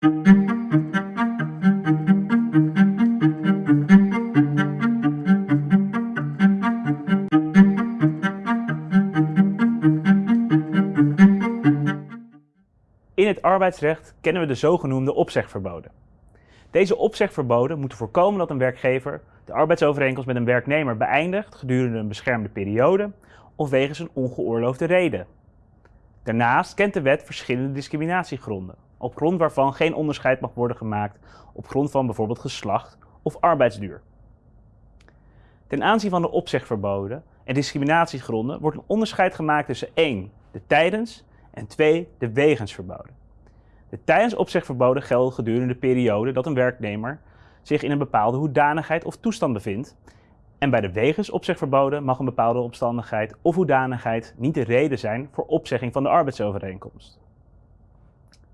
In het arbeidsrecht kennen we de zogenoemde opzegverboden. Deze opzegverboden moeten voorkomen dat een werkgever de arbeidsovereenkomst met een werknemer beëindigt gedurende een beschermde periode of wegens een ongeoorloofde reden. Daarnaast kent de wet verschillende discriminatiegronden, op grond waarvan geen onderscheid mag worden gemaakt op grond van bijvoorbeeld geslacht of arbeidsduur. Ten aanzien van de opzegverboden en discriminatiegronden wordt een onderscheid gemaakt tussen 1. de tijdens en 2. de wegensverboden. De tijdens opzegverboden gelden gedurende de periode dat een werknemer zich in een bepaalde hoedanigheid of toestand bevindt. En bij de wegens opzegverboden mag een bepaalde omstandigheid of hoedanigheid niet de reden zijn voor opzegging van de arbeidsovereenkomst.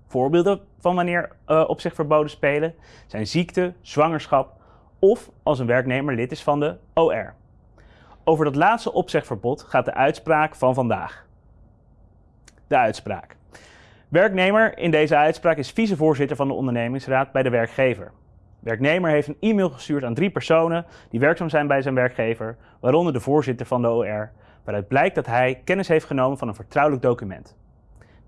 Voorbeelden van wanneer uh, opzegverboden spelen zijn ziekte, zwangerschap of als een werknemer lid is van de OR. Over dat laatste opzegverbod gaat de uitspraak van vandaag. De uitspraak. Werknemer in deze uitspraak is vicevoorzitter van de ondernemingsraad bij de werkgever. Werknemer heeft een e-mail gestuurd aan drie personen die werkzaam zijn bij zijn werkgever, waaronder de voorzitter van de OR, waaruit blijkt dat hij kennis heeft genomen van een vertrouwelijk document.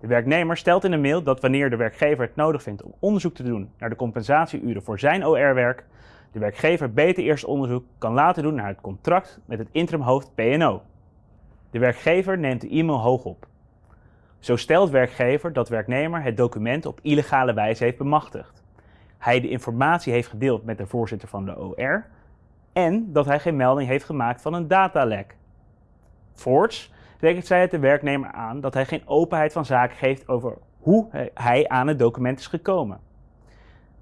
De werknemer stelt in de mail dat wanneer de werkgever het nodig vindt om onderzoek te doen naar de compensatieuren voor zijn OR-werk, de werkgever beter eerst onderzoek kan laten doen naar het contract met het interimhoofd PNO. De werkgever neemt de e-mail hoog op. Zo stelt werkgever dat werknemer het document op illegale wijze heeft bemachtigd. Hij de informatie heeft gedeeld met de voorzitter van de OR en dat hij geen melding heeft gemaakt van een datalek. Voorts rekent zij het de werknemer aan dat hij geen openheid van zaken geeft over hoe hij aan het document is gekomen.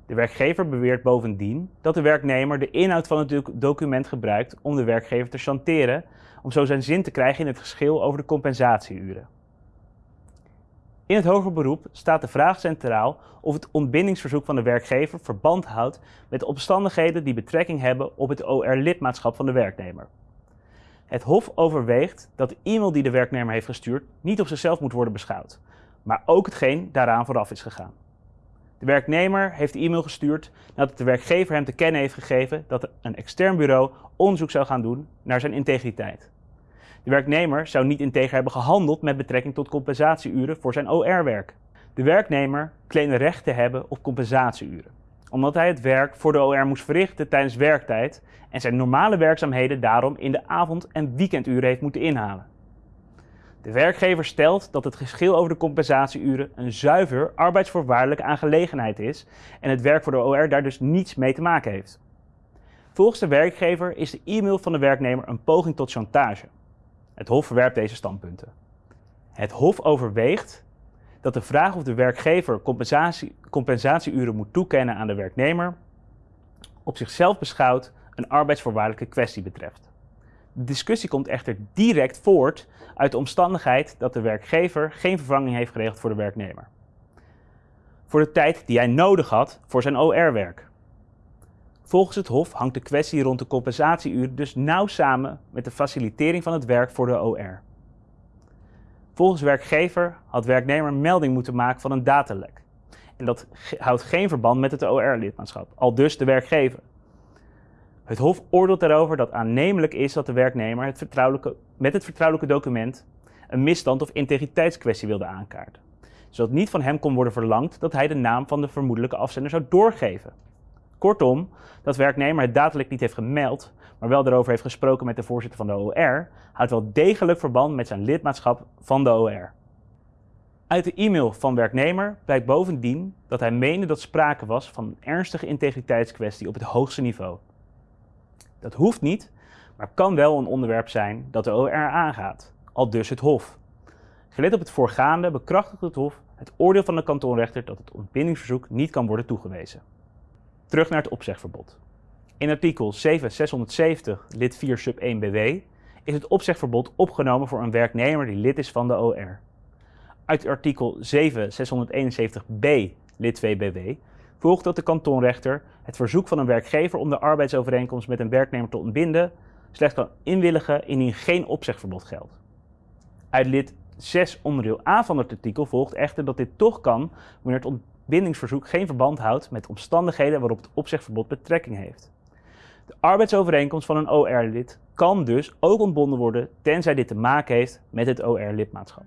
De werkgever beweert bovendien dat de werknemer de inhoud van het document gebruikt om de werkgever te chanteren, om zo zijn zin te krijgen in het geschil over de compensatieuren. In het hoger beroep staat de vraag centraal of het ontbindingsverzoek van de werkgever verband houdt met de omstandigheden die betrekking hebben op het OR-lidmaatschap van de werknemer. Het Hof overweegt dat de e-mail die de werknemer heeft gestuurd niet op zichzelf moet worden beschouwd, maar ook hetgeen daaraan vooraf is gegaan. De werknemer heeft de e-mail gestuurd nadat de werkgever hem te kennen heeft gegeven dat een extern bureau onderzoek zou gaan doen naar zijn integriteit. De werknemer zou niet integer hebben gehandeld met betrekking tot compensatieuren voor zijn OR-werk. De werknemer claimde recht te hebben op compensatieuren, omdat hij het werk voor de OR moest verrichten tijdens werktijd en zijn normale werkzaamheden daarom in de avond- en weekenduren heeft moeten inhalen. De werkgever stelt dat het geschil over de compensatieuren een zuiver arbeidsvoorwaardelijke aangelegenheid is en het werk voor de OR daar dus niets mee te maken heeft. Volgens de werkgever is de e-mail van de werknemer een poging tot chantage. Het Hof verwerpt deze standpunten. Het Hof overweegt dat de vraag of de werkgever compensatie, compensatieuren moet toekennen aan de werknemer op zichzelf beschouwd een arbeidsvoorwaardelijke kwestie betreft. De discussie komt echter direct voort uit de omstandigheid dat de werkgever geen vervanging heeft geregeld voor de werknemer. Voor de tijd die hij nodig had voor zijn OR-werk. Volgens het Hof hangt de kwestie rond de compensatieuren dus nauw samen met de facilitering van het werk voor de OR. Volgens werkgever had werknemer melding moeten maken van een datalek. En dat houdt geen verband met het OR-lidmaatschap, al dus de werkgever. Het Hof oordeelt daarover dat aannemelijk is dat de werknemer het vertrouwelijke, met het vertrouwelijke document een misstand of integriteitskwestie wilde aankaarten, zodat niet van hem kon worden verlangd dat hij de naam van de vermoedelijke afzender zou doorgeven. Kortom, dat werknemer het datalek niet heeft gemeld, maar wel daarover heeft gesproken met de voorzitter van de OR, houdt wel degelijk verband met zijn lidmaatschap van de OR. Uit de e-mail van werknemer blijkt bovendien dat hij meende dat sprake was van een ernstige integriteitskwestie op het hoogste niveau. Dat hoeft niet, maar kan wel een onderwerp zijn dat de OR aangaat, al dus het Hof. Gelet op het voorgaande bekrachtigt het Hof het oordeel van de kantonrechter dat het ontbindingsverzoek niet kan worden toegewezen. Terug naar het opzegverbod. In artikel 7670 lid 4 sub 1 BW is het opzegverbod opgenomen voor een werknemer die lid is van de OR. Uit artikel 7671b lid 2 BW volgt dat de kantonrechter het verzoek van een werkgever om de arbeidsovereenkomst met een werknemer te ontbinden slechts kan inwilligen indien geen opzegverbod geldt. Uit lid 6 onderdeel A van het artikel volgt echter dat dit toch kan wanneer het bindingsverzoek geen verband houdt met omstandigheden waarop het opzegverbod betrekking heeft. De arbeidsovereenkomst van een OR-lid kan dus ook ontbonden worden tenzij dit te maken heeft met het OR-lidmaatschap.